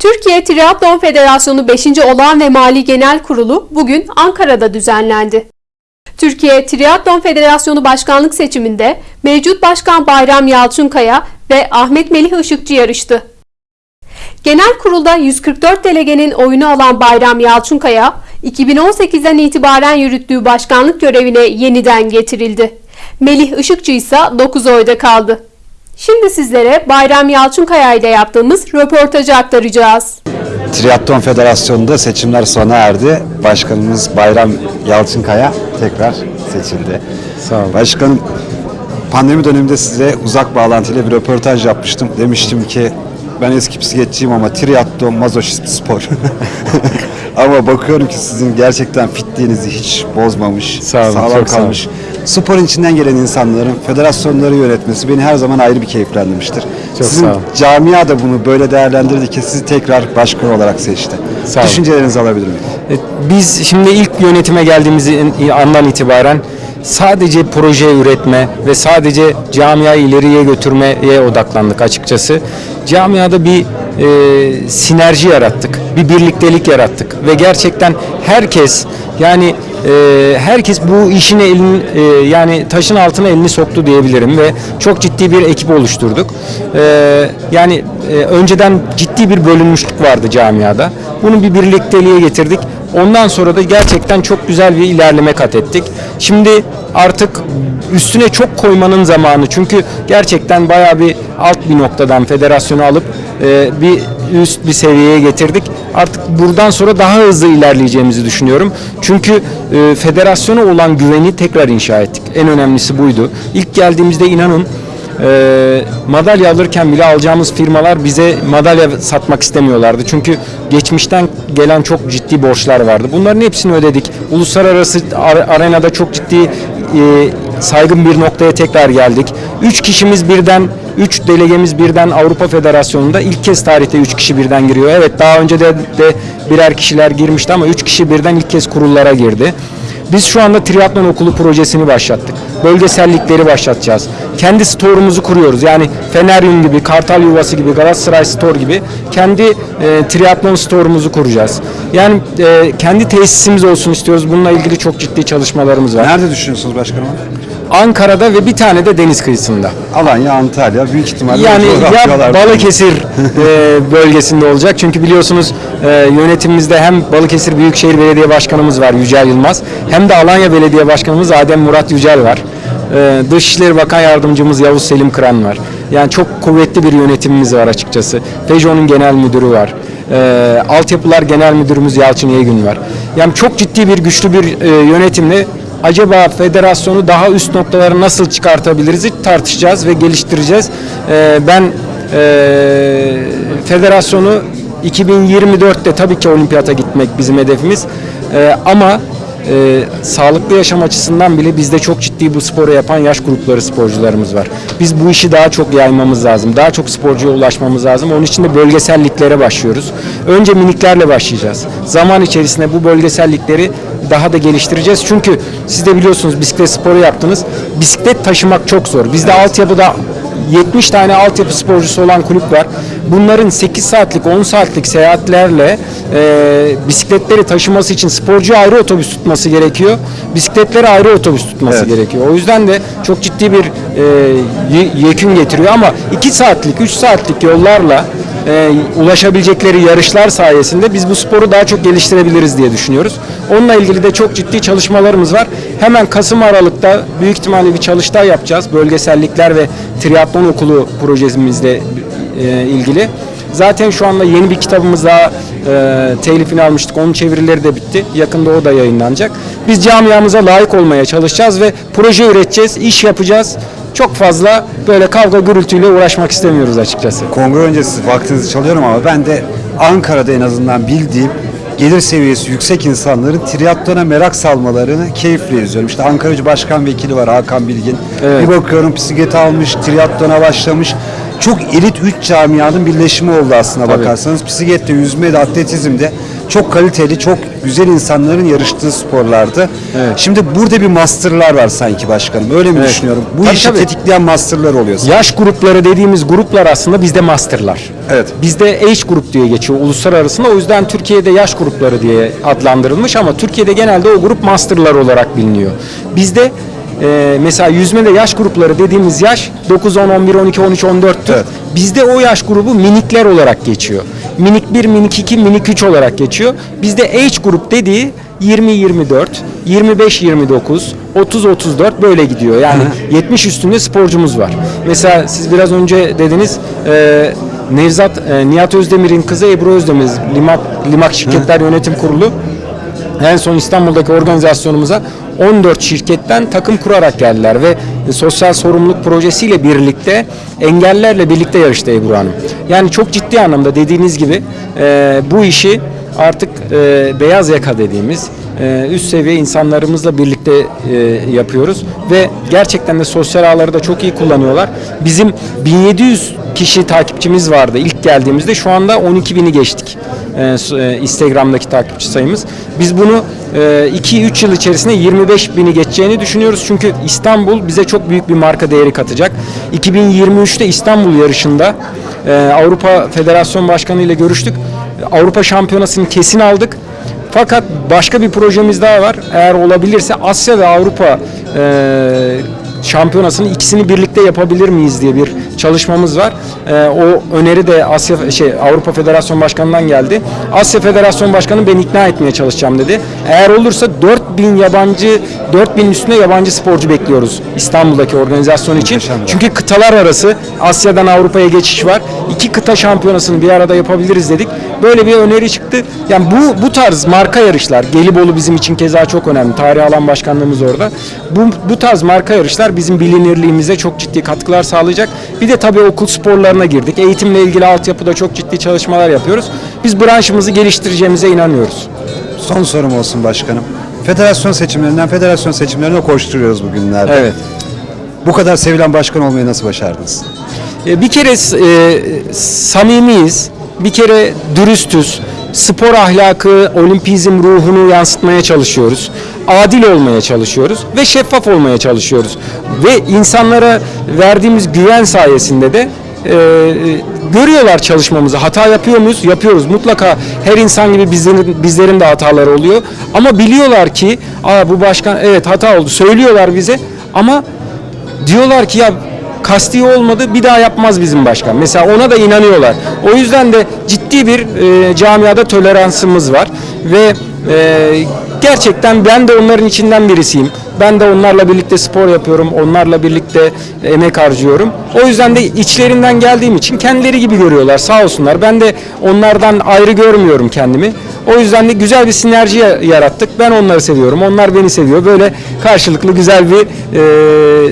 Türkiye Triatlon Federasyonu 5. Olağan ve Mali Genel Kurulu bugün Ankara'da düzenlendi. Türkiye Triatlon Federasyonu Başkanlık seçiminde mevcut başkan Bayram Yalçınkaya ve Ahmet Melih Işıkçı yarıştı. Genel kurulda 144 delegenin oyunu alan Bayram Yalçınkaya, 2018'den itibaren yürüttüğü başkanlık görevine yeniden getirildi. Melih Işıkçı ise 9 oyda kaldı. Şimdi sizlere Bayram Yalçınkaya ile yaptığımız röportajı aktaracağız. Triathlon Federasyonu'nda seçimler sona erdi. Başkanımız Bayram Yalçınkaya tekrar seçildi. Sağ olun. Başkanım, pandemi döneminde size uzak bağlantıyla bir röportaj yapmıştım. Demiştim ki ben eski bisikletçiyim ama triatlon mazoşist spor. ama bakıyorum ki sizin gerçekten fitliğinizi hiç bozmamış, Sağ olun, sağlam çok sağ olun. kalmış. Sporun içinden gelen insanların federasyonları yönetmesi beni her zaman ayrı bir keyiflendirmiştir. Çok Sizin sağ olun. camia da bunu böyle değerlendirdi ki sizi tekrar başkan olarak seçti. Sağ olun. Düşüncelerinizi alabilir miyim? E, Biz şimdi ilk yönetime geldiğimiz andan itibaren sadece proje üretme ve sadece camiayı ileriye götürmeye odaklandık açıkçası. Camiada bir e, sinerji yarattık, bir birliktelik yarattık ve gerçekten herkes yani e, herkes bu işin elin e, yani taşın altına elini soktu diyebilirim ve çok ciddi bir ekip oluşturduk. E, yani e, önceden ciddi bir bölünmüşlük vardı camiada. Bunu bir birlikteliğe getirdik. Ondan sonra da gerçekten çok güzel bir ilerleme kat ettik. Şimdi artık üstüne çok koymanın zamanı. Çünkü gerçekten bayağı bir alt bir noktadan federasyonu alıp e, bir üst bir seviyeye getirdik. Artık buradan sonra daha hızlı ilerleyeceğimizi düşünüyorum. Çünkü e, federasyona olan güveni tekrar inşa ettik. En önemlisi buydu. İlk geldiğimizde inanın e, madalya alırken bile alacağımız firmalar bize madalya satmak istemiyorlardı. Çünkü geçmişten gelen çok ciddi borçlar vardı. Bunların hepsini ödedik. Uluslararası ar- arenada çok ciddi e, saygın bir noktaya tekrar geldik. Üç kişimiz birden, üç delegemiz birden Avrupa Federasyonu'nda ilk kez tarihte üç kişi birden giriyor. Evet daha önce de, de birer kişiler girmişti ama üç kişi birden ilk kez kurullara girdi. Biz şu anda triatlon okulu projesini başlattık. Bölgesellikleri başlatacağız. Kendi store'umuzu kuruyoruz. Yani Feneryum gibi, Kartal Yuvası gibi, Galatasaray Store gibi kendi e, triatlon store'umuzu kuracağız. Yani e, kendi tesisimiz olsun istiyoruz. Bununla ilgili çok ciddi çalışmalarımız var. Nerede düşünüyorsunuz başkanım? Ankara'da ve bir tane de deniz kıyısında. Alanya, Antalya büyük ihtimalle Yani ya Balıkesir e, bölgesinde olacak. Çünkü biliyorsunuz e, yönetimimizde hem Balıkesir Büyükşehir Belediye Başkanımız var Yücel Yılmaz hem de Alanya Belediye Başkanımız Adem Murat Yücel var. E, Dışişleri Bakan Yardımcımız Yavuz Selim Kıran var. Yani çok kuvvetli bir yönetimimiz var açıkçası. Peugeot'un genel müdürü var. E, Altyapılar Genel Müdürümüz Yalçın Yeygün var. Yani çok ciddi bir güçlü bir e, yönetimle acaba federasyonu daha üst noktalara nasıl çıkartabiliriz tartışacağız ve geliştireceğiz. Ee, ben e, federasyonu 2024'te tabii ki olimpiyata gitmek bizim hedefimiz. Ee, ama e, sağlıklı yaşam açısından bile bizde çok ciddi bu sporu yapan yaş grupları sporcularımız var. Biz bu işi daha çok yaymamız lazım. Daha çok sporcuya ulaşmamız lazım. Onun için de bölgeselliklere başlıyoruz. Önce miniklerle başlayacağız. Zaman içerisinde bu bölgesellikleri daha da geliştireceğiz. Çünkü siz de biliyorsunuz bisiklet sporu yaptınız. Bisiklet taşımak çok zor. Bizde altyapıda 70 tane altyapı sporcusu olan kulüp var. Bunların 8 saatlik 10 saatlik seyahatlerle e, bisikletleri taşıması için sporcu ayrı otobüs tutması gerekiyor. Bisikletleri ayrı otobüs tutması Evet. gerekiyor. O yüzden de çok ciddi bir e, ye- yekün getiriyor ama 2 saatlik 3 saatlik yollarla e, ulaşabilecekleri yarışlar sayesinde biz bu sporu daha çok geliştirebiliriz diye düşünüyoruz. Onunla ilgili de çok ciddi çalışmalarımız var. Hemen Kasım Aralık'ta büyük ihtimalle bir çalıştay yapacağız. Bölgesellikler ve triatlon okulu projemizle e, ilgili. Zaten şu anda yeni bir kitabımız daha e, telifini almıştık. Onun çevirileri de bitti. Yakında o da yayınlanacak. Biz camiamıza layık olmaya çalışacağız ve proje üreteceğiz, iş yapacağız. Çok fazla böyle kavga gürültüyle uğraşmak istemiyoruz açıkçası. Kongre öncesi vaktinizi çalıyorum ama ben de Ankara'da en azından bildiğim gelir seviyesi yüksek insanların triatlona merak salmalarını keyifle izliyorum. İşte Ankaracı Başkan Vekili var Hakan Bilgin. Evet. Bir bakıyorum bisikleti almış, triatlona başlamış. Çok elit üç camianın birleşimi oldu aslında Tabii. bakarsanız. Bisiklette, yüzmede, atletizmde çok kaliteli, çok güzel insanların yarıştığı sporlardı. Evet. Şimdi burada bir masterlar var sanki başkanım. Öyle mi Evet. düşünüyorum? Bu Tabii, işi tabii. tetikleyen masterlar oluyor. sanki. Yaş grupları dediğimiz gruplar aslında bizde masterlar. Evet. Bizde age grup diye geçiyor uluslararasında. O yüzden Türkiye'de yaş grupları diye adlandırılmış ama Türkiye'de genelde o grup masterlar olarak biliniyor. Bizde e, mesela yüzmede yaş grupları dediğimiz yaş 9, 10, 11, 12, 13, 14'tür. Evet. Bizde o yaş grubu minikler olarak geçiyor. Minik 1, minik 2, minik 3 olarak geçiyor. Bizde age grup dediği 20-24, 25-29, 30-34 böyle gidiyor. Yani 70 üstünde sporcumuz var. Mesela siz biraz önce dediniz e, Nevzat, e, Nihat Özdemir'in kızı Ebru Özdemir, Limak, Limak Şirketler Yönetim Kurulu en son İstanbul'daki organizasyonumuza 14 şirketten takım kurarak geldiler ve sosyal sorumluluk projesiyle birlikte engellerle birlikte yarıştı Ebru Hanım. Yani çok ciddi anlamda dediğiniz gibi e, bu işi artık e, beyaz yaka dediğimiz e, üst seviye insanlarımızla birlikte e, yapıyoruz ve gerçekten de sosyal ağları da çok iyi kullanıyorlar. Bizim 1700 kişi takipçimiz vardı ilk geldiğimizde şu anda 12.000'i geçtik e, e, Instagram'daki takipçi sayımız. Biz bunu 2-3 yıl içerisinde 25 bini geçeceğini düşünüyoruz. Çünkü İstanbul bize çok büyük bir marka değeri katacak. 2023'te İstanbul yarışında e, Avrupa Federasyon Başkanı ile görüştük. Avrupa Şampiyonası'nı kesin aldık. Fakat başka bir projemiz daha var. Eğer olabilirse Asya ve Avrupa e, şampiyonasını ikisini birlikte yapabilir miyiz diye bir çalışmamız var. Ee, o öneri de Asya şey Avrupa Federasyon Başkanı'ndan geldi. Asya Federasyon Başkanı ben ikna etmeye çalışacağım dedi. Eğer olursa 4000 yabancı 4000 üstüne yabancı sporcu bekliyoruz İstanbul'daki organizasyon için. Muhteşem. Çünkü kıtalar arası Asya'dan Avrupa'ya geçiş var. İki kıta şampiyonasını bir arada yapabiliriz dedik. Böyle bir öneri çıktı. Yani bu bu tarz marka yarışlar Gelibolu bizim için keza çok önemli. Tarih alan başkanlığımız orada. Bu bu tarz marka yarışlar bizim bilinirliğimize çok ciddi katkılar sağlayacak. Bir de tabii okul sporlarına girdik. Eğitimle ilgili altyapıda çok ciddi çalışmalar yapıyoruz. Biz branşımızı geliştireceğimize inanıyoruz. Son sorum olsun başkanım. Federasyon seçimlerinden federasyon seçimlerine koşturuyoruz bugünlerde. Evet. Bu kadar sevilen başkan olmayı nasıl başardınız? E, Bir kere e, samimiyiz, bir kere dürüstüz, spor ahlakı, olimpizm ruhunu yansıtmaya çalışıyoruz. Adil olmaya çalışıyoruz ve şeffaf olmaya çalışıyoruz. Ve insanlara verdiğimiz güven sayesinde de e, görüyorlar çalışmamızı. Hata yapıyor muyuz? Yapıyoruz. Mutlaka her insan gibi bizlerin, bizlerin de hataları oluyor. Ama biliyorlar ki Aa, bu başkan evet hata oldu. Söylüyorlar bize ama diyorlar ki ya kasti olmadı bir daha yapmaz bizim başkan. Mesela ona da inanıyorlar. O yüzden de ciddi bir e, camiada toleransımız var ve e, gerçekten ben de onların içinden birisiyim. Ben de onlarla birlikte spor yapıyorum. Onlarla birlikte emek harcıyorum. O yüzden de içlerinden geldiğim için kendileri gibi görüyorlar. Sağ olsunlar. Ben de onlardan ayrı görmüyorum kendimi. O yüzden de güzel bir sinerji ya- yarattık. Ben onları seviyorum. Onlar beni seviyor. Böyle karşılıklı güzel bir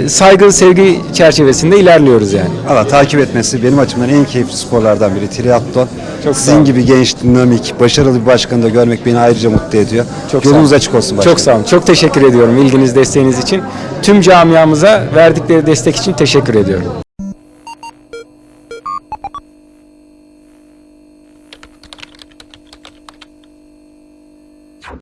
e, saygı, sevgi çerçevesinde ilerliyoruz yani. Valla takip etmesi benim açımdan en keyifli sporlardan biri triatlon. Çok Sizin gibi genç, dinamik, başarılı bir başkanı da görmek beni ayrıca mutlu ediyor. Çok Yolunuz olun. açık olsun başkanım. Çok sağ olun. Çok teşekkür ediyorum ilginiz, desteğiniz için. Tüm camiamıza verdikleri destek için teşekkür ediyorum.